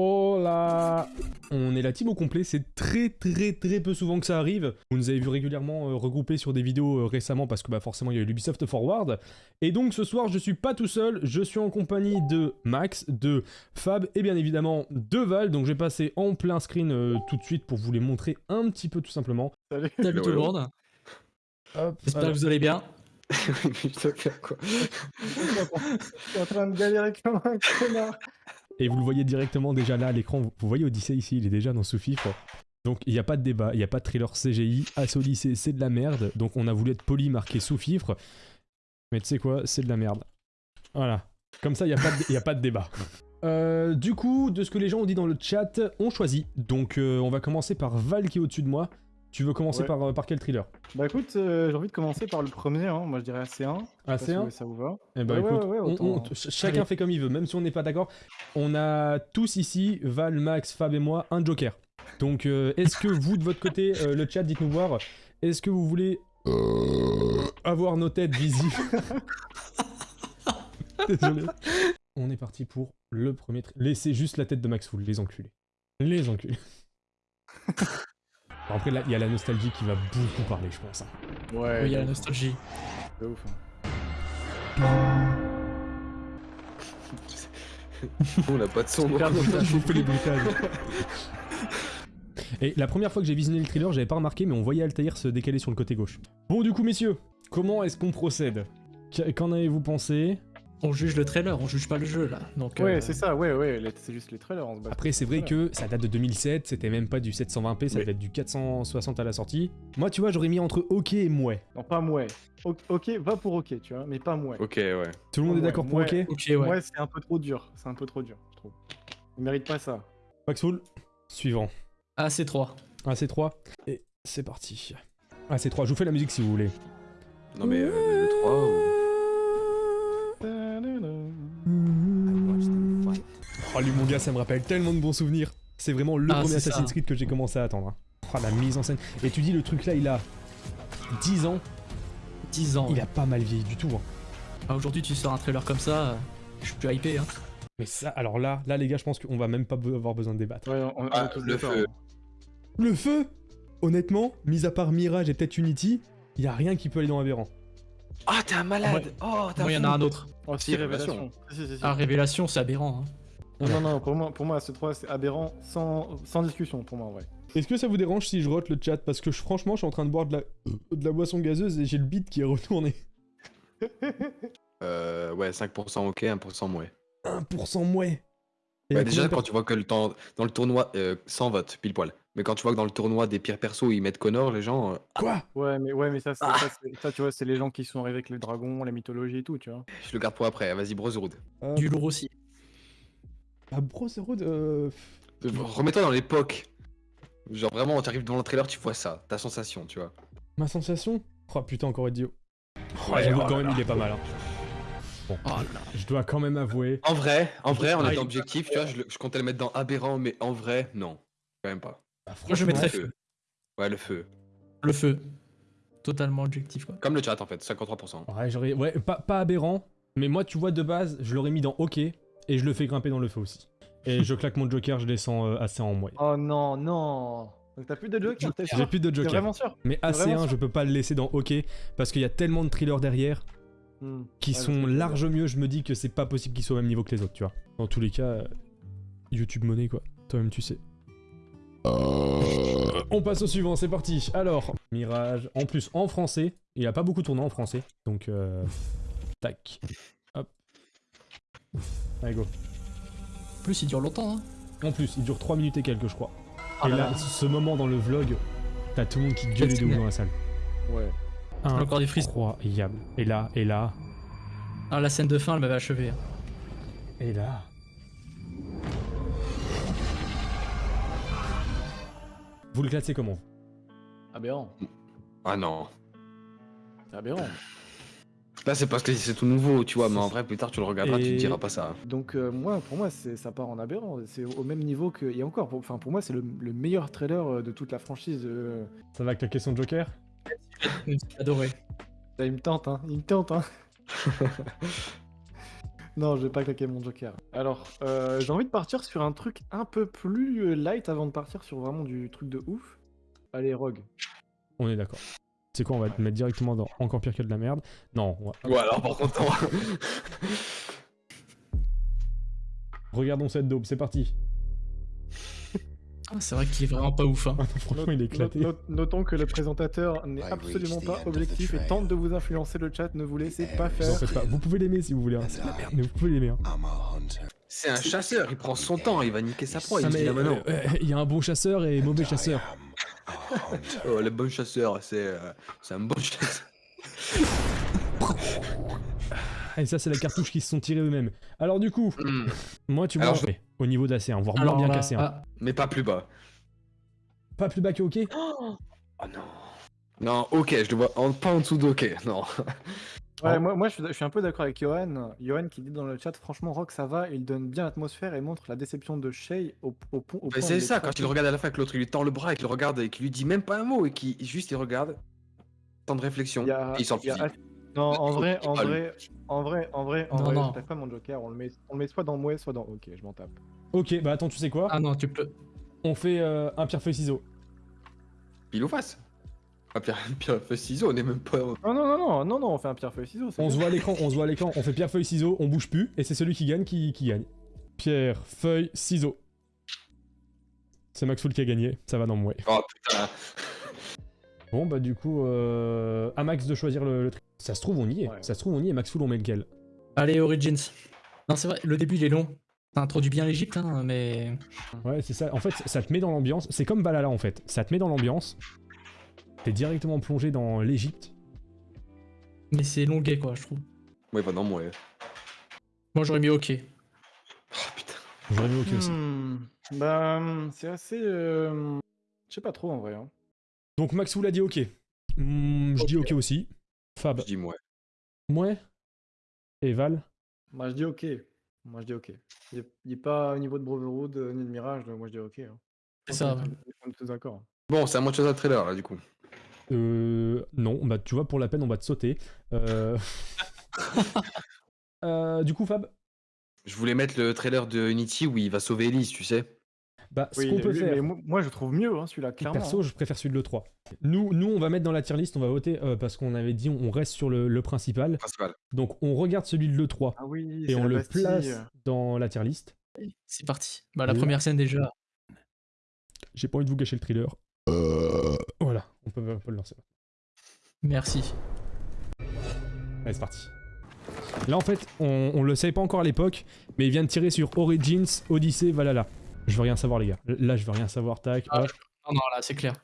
Oh là On est la team au complet, c'est très très très peu souvent que ça arrive. Vous nous avez vu régulièrement euh, regroupés sur des vidéos euh, récemment parce que bah, forcément il y a eu l'Ubisoft Forward. Et donc ce soir je suis pas tout seul, je suis en compagnie de Max, de Fab et bien évidemment de Val. Donc je vais passer en plein screen euh, tout de suite pour vous les montrer un petit peu tout simplement. Salut. Salut tout le monde, j'espère que vous allez bien. Je suis en train de galérer comme un connard. Et vous le voyez directement déjà là à l'écran, vous, voyez Odyssey ici, il est déjà dans sous-fifre. Donc il n'y a pas de débat, il n'y a pas de thriller CGI. As Odyssey, c'est de la merde. Donc on a voulu être poli, marqué sous-fifre. Mais tu sais quoi, c'est de la merde. Voilà. Comme ça, il n'y a, pas de- y a pas de débat. Euh, du coup, de ce que les gens ont dit dans le chat, on choisit. Donc euh, on va commencer par Val qui est au-dessus de moi. Tu veux commencer Ouais. par, euh, par quel thriller? Bah écoute, euh, j'ai envie de commencer par le premier, hein. moi je dirais AC1. Ah, Je sais c'est pas un si ça vous va. Eh Ouais, ouais, écoute, ouais, on- autant, on- ch- chacun Allez. fait comme il veut, même si on n'est pas d'accord. On a tous ici, Val, Max, Fab et moi, un joker. Donc euh, est-ce que vous, de votre côté, euh, le chat, dites-nous voir, est-ce que vous voulez avoir nos têtes visibles? Désolé. On est parti pour le premier... Laissez juste la tête de Max Full, les enculés. Les enculés. Après, là, il y a la nostalgie qui va beaucoup parler, je pense. hein. Ouais, Oui, il y a la de- nostalgie. de ouf. On n'a pas de son. Fais les bruitages. Et la première fois que j'ai visionné le thriller, j'avais pas remarqué, mais on voyait Altaïr se décaler sur le côté gauche. Bon, du coup, messieurs, comment est-ce qu'on procède? Qu- Qu'en avez-vous pensé? On juge le trailer, on juge pas le jeu là. Donc, Ouais, euh, c'est ça, ouais, ouais, c'est juste les trailers, on se bat. Après, c'est vrai que ça date de 2007, c'était même pas du 720p, ça Mais- devait être du 460 à la sortie. Moi, tu vois, j'aurais mis entre OK et mouais. Non, pas mouais. O- ok, va pour ok, tu vois, mais pas mouais. Ok, ouais. Tout le monde est d'accord pour mouais. OK? Ok, ouais. Mouais, c'est un peu trop dur, c'est un peu trop dur, je trouve. Il mérite pas ça. Maxwell, suivant. Ah, c'est 3. AC3, et c'est parti. AC3, je vous fais la musique si vous voulez. Non, mais euh, le 3. Oh lui mon gars ça me rappelle tellement de bons souvenirs. C'est vraiment le Ah, premier ça. Assassin's Creed que j'ai commencé à attendre. hein. Oh la mise en scène. Et tu dis le truc là il a 10 ans, 10 ans. il a pas mal vieilli du tout. hein. Ah, Aujourd'hui, tu sors un trailer comme ça, euh, je suis hypé. Hein. Mais ça, alors là, là les gars je pense qu'on va même pas avoir besoin de débattre. Ouais, on, on Ah, feu. Le feu? Honnêtement, mis à part Mirage et peut-être Unity, il y a rien qui peut aller dans Aberrant. Ah, t'es un malade Oh, t'as Moi, il y en a un autre. Oh, si, révélation. Si, si. Ah, Révélation, c'est aberrant. Hein. Non, non, non, pour moi, pour moi ce 3 c'est aberrant sans, sans discussion pour moi, en vrai. Est-ce que ça vous dérange si je rote le chat? Parce que je- franchement je suis en train de boire de la, de la boisson gazeuse et j'ai le beat qui est retourné. Euh, ouais, 5% ok, 1% ouais. 1% mouais. Bah, déjà, quand tu vois que le temps, dans le tournoi, euh, sans vote, pile poil. Mais quand tu vois que dans le tournoi des pires persos, ils mettent Connor, les gens. euh, per- Quoi? Ouais, mais, ouais, mais ça, c'est- Ah. ça, c'est- ça, tu vois, c'est les gens qui sont arrivés avec les dragons, la mythologie et tout, tu vois. je le garde pour après. Vas-y, Brotherhood. Euh, Du lourd aussi. Ah, Brotherhood, euh... Euh, Remets-toi dans l'époque. Genre vraiment, tu arrives devant le trailer, tu vois ça, ta sensation, tu vois. Ma sensation? Oh putain, encore idiot. Oh, Ouais, J'avoue oh quand là même, là. il est pas mal. Hein. Bon, Oh je dois quand même avouer. En vrai, en vrai, en Ah, il est objectif, tu vois, je, le- je comptais le mettre dans aberrant, mais en vrai, non. Quand même pas. Bah, Moi, je franchement, mettrais feu. feu. Ouais, le feu. Le feu. Totalement objectif, quoi. Comme le chat en fait, 53%. Ouais, j'aurais. Ouais, pas, pas aberrant. Mais moi, tu vois, de base, je l'aurais mis dans OK. Et je le fais grimper dans le feu aussi. Et je claque mon joker, je descends euh, assez en mouais. Oh non, non Donc t'as plus de joker, t'es J'ai plus de joker. vraiment sûr? Mais T'es vraiment AC1, sûr? je peux pas le laisser dans OK. Parce qu'il y a tellement de thrillers derrière Hmm. qui sont large mieux. Je me dis que c'est pas possible qu'ils soient au même niveau que les autres, tu vois. Dans tous les cas, YouTube monnaie, quoi. Toi-même, tu sais. On passe au suivant, c'est parti. Alors, Mirage, en plus en français. Il y a pas beaucoup tourné en français. Donc, euh, tac. Hop. Allez, go. En plus, il dure longtemps. Hein. En plus, il dure 3 minutes et quelques, je crois. Oh et là là, là. ce moment dans le vlog, t'as tout le monde qui gueule de ouf dans la salle. Ouais. Encore des frissons. Incroyable. Et là, et là, Ah, la scène de fin, elle m'avait achevé. hein. et là. Vous le classez comment Aberrant. Ah non. C'est aberrant. Là, c'est parce que c'est tout nouveau, tu vois, mais en vrai, plus tard, tu le regarderas, tu te diras pas ça. Donc euh, moi, pour moi, c'est- ça part en aberrant. C'est au même niveau que... Et encore, pour, enfin, pour moi, c'est le, le meilleur trailer euh, de toute la franchise. euh. Ça va avec la question de Joker? J'ai adoré. Ça, il me tente, hein. Il me tente, hein. Non, je vais pas claquer mon joker. Alors, euh, j'ai envie de partir sur un truc un peu plus euh, light avant de partir sur vraiment du truc de ouf. Allez, Rogue. On est d'accord. C'est quoi, on va te mettre directement dans encore pire que de la merde? Non, on va- Ouais, alors par contre, regardons cette daube, c'est parti. Ah, c'est vrai qu'il est vraiment pas ouf. Hein. Ah non, franchement, il est éclaté. Not- not- notons que le présentateur n'est I absolument pas objectif et tente de vous influencer le chat. Ne vous laissez pas Vous en faire. pas. Vous pouvez l'aimer si vous voulez, hein. c'est la merde, mais vous pouvez l'aimer. Hein. C'est un chasseur, il prend son temps, il va niquer sa proie. Ah, Il dit euh, euh, il y a un bon chasseur et mauvais chasseur. Oh, le bon chasseur, c'est euh, c'est un bon chasseur. Ah, Et ça, c'est la cartouche qu'ils se sont tirés eux-mêmes. Alors, du coup, Hmm, moi, tu vois, je- au niveau d'AC, hein, voire moins bien là, cassé. hein. ah, Mais pas plus bas. Pas plus bas que OK Oh non. Non, ok, je le vois en, pas en dessous d'ok, non. Ouais, Oh. moi, moi je, suis, je suis un peu d'accord avec Johan. Johan qui dit dans le chat, franchement, Rock ça va, il donne bien l'atmosphère et montre la déception de Shay au, au, pont- au Mais point c'est ça, quand il le regarde à la fin, que l'autre il lui tend le bras et qu'il le regarde et qu'il lui dit même pas un mot et qu'il juste il regarde. Temps de réflexion. Il y a- et il sort le Non, en vrai, en vrai, en vrai, en vrai, en Non, vrai, non. je tape pas mon joker, on le met, on le met soit dans Mouais, soit dans Ok, je m'en tape. Ok, bah attends, tu sais quoi? Ah non, tu peux. On fait euh, un pierre-feuille-ciseau. Pile ou face Ah, pierre, pierre, feu, ciseaux, on est même pas. Non, non, non, non, non, non, on fait un pierre feuille ciseaux. c'est On se voit à l'écran, on se voit à l'écran, on fait pierre-feuille-ciseau, on bouge plus, et c'est celui qui gagne qui, qui gagne. Pierre-feuille-ciseau. C'est Maxwell qui a gagné, ça va dans moi. Oh putain. Bon, bah du coup, euh, à Max de choisir le, le truc. Ça se trouve, on y est. Ouais. Ça se trouve, on y est. Maxwell, on met lequel Allez, Origins. Non, c'est vrai, le début il est long. Ça introduit bien l'Egypte, hein, mais. Ouais, c'est ça. En fait, ça te met dans l'ambiance. C'est comme Valhalla, en fait. Ça te met dans l'ambiance. T'es directement plongé dans l'Egypte. Mais c'est longuet, quoi, je trouve. Ouais, bah non, moi. ouais. Moi j'aurais mis OK. Oh putain. J'aurais mis OK aussi. Hmm, Bah, c'est assez. euh, Je sais pas trop en vrai. hein. Donc Maxwell a dit OK. Hmm, je dis OK aussi. Fab. Je dis moi. Ouais. Et Val Moi je dis ok. Moi je dis ok. Il n'est pas au niveau de Brotherhood euh, ni de Mirage, donc moi je dis ok. hein. C'est ça, On est- On est tous d'accord. Bon, c'est à moi de choisir le trailer là, du coup. Euh. Non, bah tu vois, pour la peine, on va te sauter. Euh. euh, du coup, Fab Je voulais mettre le trailer de Unity où il va sauver Elise, tu sais. Bah, ce Oui, qu'on peut lui, faire. mais moi, je trouve mieux hein, celui-là, clairement. Perso, je préfère celui de l'E3. Nous, nous, on va mettre dans la tier list, on va voter euh, parce qu'on avait dit on reste sur le, le principal. Principal. Donc on regarde celui de l'E3 Ah oui, et on le Bastille. place dans la tier list. C'est parti. Bah, la première scène déjà. J'ai pas envie de vous gâcher le thriller. Voilà, on peut, on peut le lancer. Merci. Allez, c'est parti. Là, en fait, on, on le savait pas encore à l'époque, mais il vient de tirer sur Origins, Odyssey, Valhalla. Je veux rien savoir, les gars. Là, je veux rien savoir. Tac, Ah, hop. Non, non, là, c'est clair.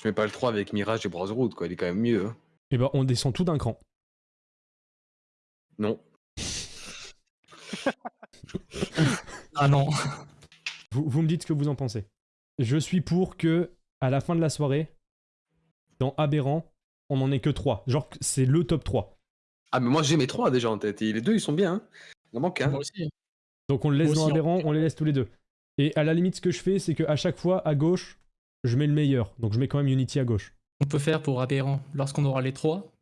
Je mets pas le 3 avec Mirage et Brotherhood, quoi. Il est quand même mieux. hein. Et ben, on descend tout d'un cran. Non. Ah non. Vous, vous me dites ce que vous en pensez. Je suis pour que, à la fin de la soirée, dans Aberrant, on en ait que 3. Genre, que c'est le top 3. Ah, mais moi j'ai mes 3 déjà en tête. Et les deux, ils sont bien. Hein. Il en manque un. Moi aussi. Donc on le laisse Moi dans aussi, Aberrant, on les laisse tous les deux. Et à la limite, ce que je fais, c'est qu'à chaque fois, à gauche, je mets le meilleur. Donc je mets quand même Unity à gauche. On peut faire pour Aberrant, lorsqu'on aura les trois,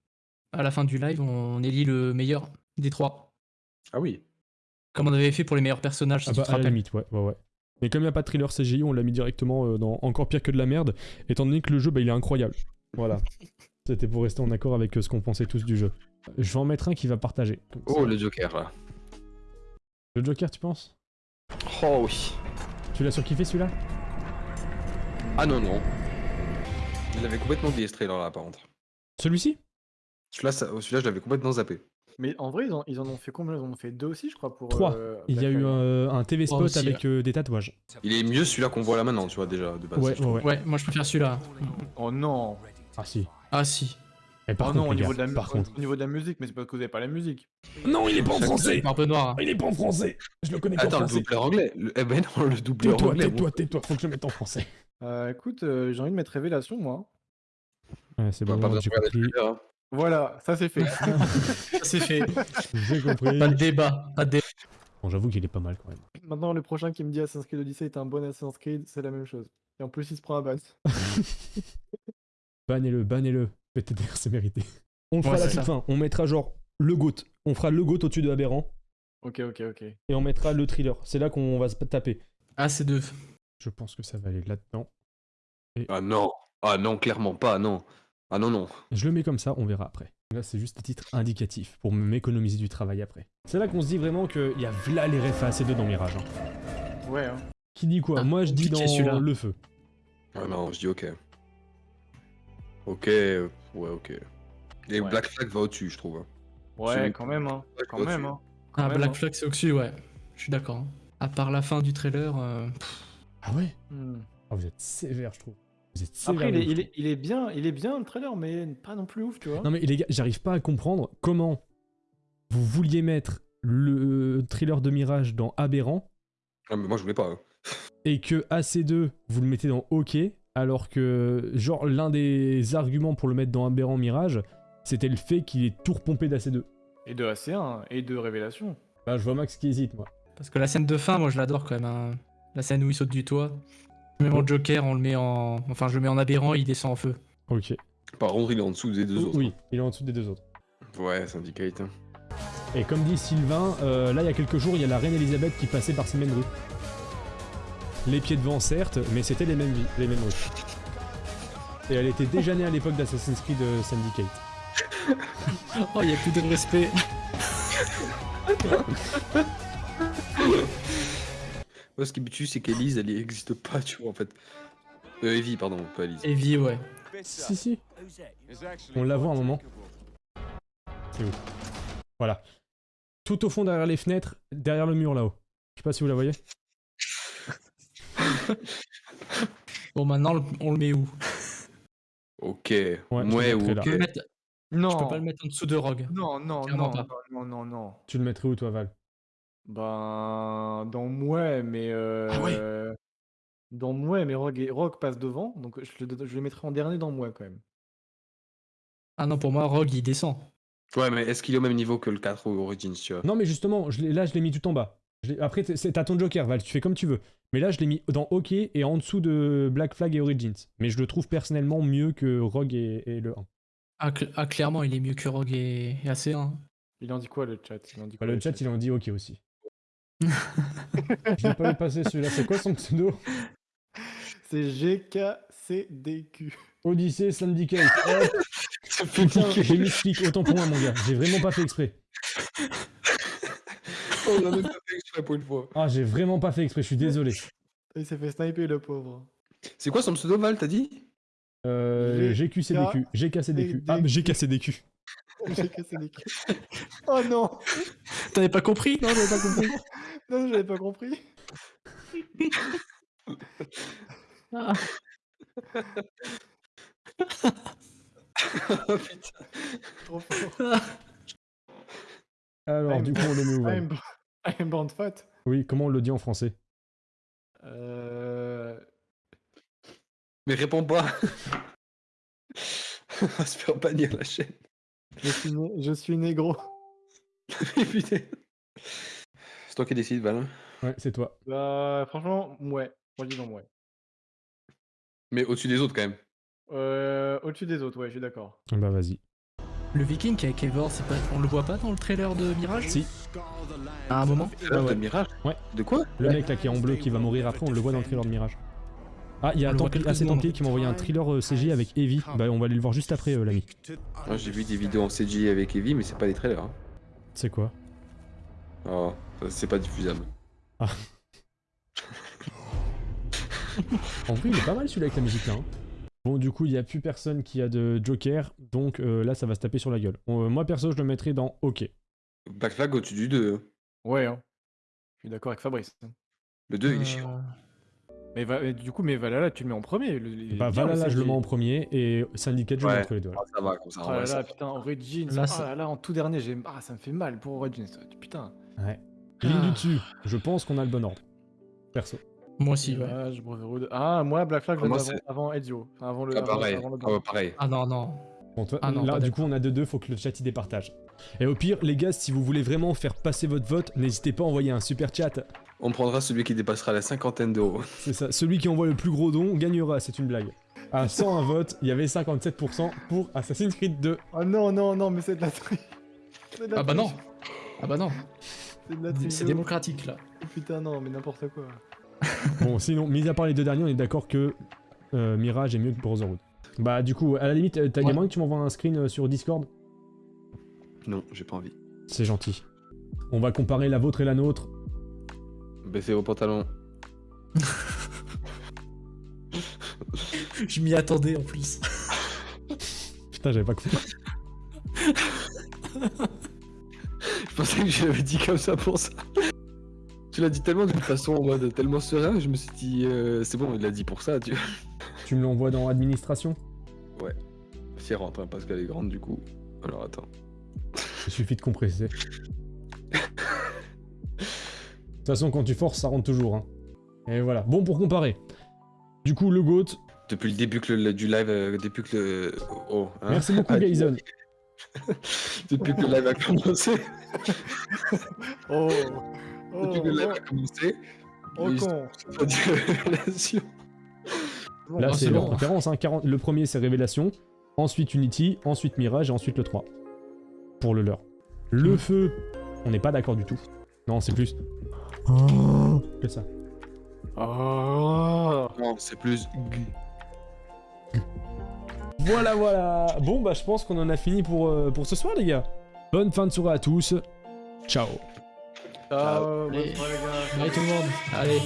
à la fin du live, on élit le meilleur des trois. Ah oui. Comme on avait fait pour les meilleurs personnages, si Ah tu bah, te à la limite, ouais, ouais, ouais. Mais comme il n'y a pas de thriller CGI, on l'a mis directement euh, dans encore pire que de la merde, étant donné que le jeu, bah, il est incroyable. Voilà. C'était pour rester en accord avec euh, ce qu'on pensait tous du jeu. Je vais en mettre un qui va partager. Oh, le Joker là. Le Joker, tu penses? Oh oui. Tu l'as surkiffé celui-là Ah non, non. Je l'avais complètement oublié ce trailer là, par contre. Celui-ci Celui-là, ça- celui-là, je l'avais complètement zappé. Mais en vrai, ils en, ils en ont fait combien? Ils en ont fait deux aussi, je crois. pour Trois. euh, Il y a eu euh, un TV spot aussi, avec euh, des tatouages. Il est mieux celui-là qu'on voit là maintenant, tu vois, déjà, de base. Ouais, ouais. Ouais, moi je préfère celui-là. Oh non Ah si. Ah si. Par Oh contre, non, au niveau, gars, de la, par au- contre. au niveau de la musique, mais c'est parce que vous avez pas la musique. Non, il est pas en français C'est un peu noir. hein. Il est pas en français Je le connais qu'en Attends, le français. doubleur anglais. Le... Eh ben non, le doubleur Tais-toi, anglais. tais-toi, tais-toi, faut que je le mette en français. Euh, écoute, euh, j'ai envie de mettre Révélation, moi. Ouais, c'est bon. Pas j'ai compris. Voilà, ça c'est fait. Ça, C'est fait. J'ai compris. Pas de débat. Pas de débat. Bon, j'avoue qu'il est pas mal quand même. Maintenant, le prochain qui me dit Assassin's Creed Odyssey est un bon Assassin's Creed, c'est la même chose. Et en plus, il se prend à base. Bannez-le, bannez-le. PTDR, c'est mérité. On le fera Ouais, à la toute ça. fin. On mettra genre le GOAT. On fera le GOAT au-dessus de Aberrant. Ok, ok, ok. Et on mettra le thriller. C'est là qu'on va se taper. Ah, c'est deux. Je pense que ça va aller là-dedans. Ah non. Ah non, clairement pas, non. Ah non, non. Je le mets comme ça, on verra après. Là, c'est juste un titre indicatif pour m'économiser du travail après. C'est là qu'on se dit vraiment qu'il y a v'là les refs à AC2 dans Mirage. hein. Ouais, hein. Qui dit quoi? Ah, Moi, je dis dans le feu. Ah non, je dis ok. Ok, euh, ouais, ok. Et Ouais. Black Flag va au-dessus, je trouve. hein. Ouais, quand même, hein. Ouais, Quand même, hein. Quand Ah, même, Black hein. Flag, c'est au-dessus, ouais. Je suis d'accord. hein. À part la fin du trailer, euh, Ah ouais? Hmm. Ah, vous êtes sévère, je trouve. Vous êtes sévère. Après, il est, il, est, il est bien, il est bien le trailer, mais pas non plus ouf, tu vois. Non mais les gars, j'arrive pas à comprendre comment vous vouliez mettre le thriller de Mirage dans Aberrant Ah, mais moi je voulais pas. hein. et que AC2 vous le mettez dans OK alors que genre l'un des arguments pour le mettre dans Aberrant Mirage c'était le fait qu'il est tout repompé d'AC2. Et de AC1, et de Révélation. Bah je vois Max qui hésite moi. parce que la scène de fin, moi, je l'adore quand même. hein. La scène où il saute du toit. Même en Joker, on le met en. Enfin, je le mets en aberrant, il descend en feu. Ok. Par contre, il est en dessous des deux autres. Oui, il est en dessous des deux autres. Ouais, Syndicate. Et comme dit Sylvain, euh, là il y a quelques jours il y a la reine Elisabeth qui passait par ces mêmes rues. Les pieds devant certes, mais c'était les mêmes, les mêmes rues. Et elle était déjà née à l'époque d'Assassin's Creed euh, Syndicate. Oh, il y a plus de respect. Moi, ce qui me tue, c'est qu'Elise, elle existe pas, tu vois, en fait. Euh, Evie, pardon, pas Elise. Evie, ouais. Si si, on la voit un moment. C'est où Voilà. Tout au fond derrière les fenêtres, derrière le mur là-haut. Je sais pas si vous la voyez. Bon, maintenant, on le met où? Ok. Ouais, le ou là. Non. je peux pas le mettre en dessous de Rogue. Non, non, non, pas. non, non, non, non. Tu le mettrais où toi Val? Ben, dans Mouais, mais. Euh, Ah ouais Dans Mouais, mais Rogue, et- Rogue passe devant, donc je le, je le mettrai en dernier dans Mouais quand même. Ah non, pour moi, Rogue, il descend. Ouais, mais est-ce qu'il est au même niveau que le 4 ou Origins, tu vois? Non mais justement, je là je l'ai mis tout en bas. Je Après t'as ton Joker Val, tu fais comme tu veux. Mais là je l'ai mis dans OK et en dessous de Black Flag et Origins. Mais je le trouve personnellement mieux que Rogue et, et le 1. Ah, cl- ah, clairement, il est mieux que Rogue et, et AC1. Il en dit quoi le chat? Il en dit Bah, le chat il en dit OK aussi. je l'ai pas vu passer celui-là, c'est quoi son pseudo? C'est GKCDQ. Odyssey Syndicate. Fait Putain, j'ai mis ce clic, autant pour moi mon gars. J'ai vraiment pas fait exprès. Oh, on en a pas fait exprès pour une fois. Ah j'ai vraiment pas fait exprès, je suis désolé. Il s'est fait sniper le pauvre. C'est quoi son pseudo, Val, t'as dit? Euh, G- GQCDQ. GKCDQ. Ah mais GKCDQ. GKCDQ. oh non T'avais pas compris? Non, j'avais pas compris. Non, j'avais pas compris. Ah. Oh putain. Trop fort. Alors du coup on où Val I'm, fat. Oui, comment on le dit en français? Euh... Mais réponds pas. on va se faire bannir la chaîne. Je suis, né- je suis négro. Putain. C'est toi qui décides, Val. Ouais, c'est toi. Bah, franchement, ouais. Moi, dis non, ouais. Mais au-dessus des autres, quand même. Euh, Au-dessus des autres, ouais, je suis d'accord. Bah vas-y. Le viking avec Eivor, c'est pas... on le voit pas dans le trailer de Mirage Si, À un moment Ah, ouais. de Mirage? Ouais. De quoi? Le mec là qui est en bleu qui va mourir après, on le voit dans le thriller de Mirage. Ah, il y a Templier, quelques ah. Templier qui m'a envoyé un thriller euh, CG avec Evie. Bah on va aller le voir juste après euh, l'ami. J'ai vu des vidéos en CG avec Evie, mais c'est pas des trailers. hein. C'est quoi? Oh, c'est pas diffusable. En vrai il est pas mal celui-là avec la musique là. hein. Bon du coup il y a plus personne qui a de Joker, donc euh, là ça va se taper sur la gueule. Euh, moi perso je le mettrais dans OK. Black Flag au-dessus du 2. Ouais, hein. Je suis d'accord avec Fabrice. Le 2, il est Euh, chiant. Mais, va- mais du coup, mais Valhalla, tu le mets en premier. le- Bah là je le mets en premier et Syndicate je le mets entre les deux. Ah, ça va, comme ça. Oh en là ça là, va. putain, Origins. Là, ah là là, en tout dernier, j'ai... Ah, ça me fait mal pour Origins. Putain. Ouais. Ligne du dessus, je pense qu'on a le bon ordre. Perso. Moi aussi, ouais. Mirage, Brotherhood. Ah, moi, Black Flag, je Ah, moi, c'est- avant, avant Ezio. Enfin, avant le. Ah, avant- pareil. avant le Ah, ouais, pareil. Ah non, non. Bon, toi, Ah non, là, pas du coup, on a 2-2, faut que le chat y départage. Et au pire, les gars, si vous voulez vraiment faire passer votre vote, n'hésitez pas à envoyer un super chat. On prendra celui qui dépassera la cinquantaine d'euros. C'est ça. Celui qui envoie le plus gros don gagnera, c'est une blague. À 101 votes, il y avait 57% pour Assassin's Creed 2. Oh non, non, non, mais c'est de la triche. C'est de la Ah bah non triche. Ah bah non C'est de la C'est triche de ouf. démocratique là. Putain, non, mais n'importe quoi. Bon, sinon, mis à part les deux derniers, on est d'accord que euh, Mirage est mieux que Brotherhood. Bah, du coup, à la limite, euh, t'as Ouais. moyen que tu m'envoies un screen euh, sur Discord? Non, j'ai pas envie. C'est gentil. On va comparer la vôtre et la nôtre. Baissez vos pantalons. Je m'y attendais en plus. Putain, j'avais pas compris. Je pensais que je l'avais dit comme ça pour ça. Tu l'as dit tellement d'une façon en mode tellement serein, je me suis dit, euh, c'est bon, il l'a dit pour ça, tu vois. Tu me l'envoies dans administration? Si elle rentre, hein, parce qu'elle est grande du coup. Alors attends. Il suffit de compresser. De toute façon, quand tu forces, ça rentre toujours. Hein. Et voilà. Bon, pour comparer. Du coup, le GOAT. Depuis le début que le- du live, euh, depuis que le. Oh, hein. Merci beaucoup, Ah, Gaizon. Depuis que le live a commencé. Oh Oh, le live oh, a commencé. oh, con Là, Ah, c'est leur préférence. Hein. 40 Le premier, c'est Révélation. Ensuite, Unity. Ensuite, Mirage. Et ensuite, le 3. Pour le leur. Le Mm. feu, on n'est pas d'accord du tout. Non, c'est plus. Que ça. Oh Non, c'est plus. Voilà, voilà. Bon, bah, je pense qu'on en a fini pour, euh, pour ce soir, les gars. Bonne fin de soirée à tous. Ciao. Ciao, bonne Allez. soirée, les gars. Bye tout le monde. Allez.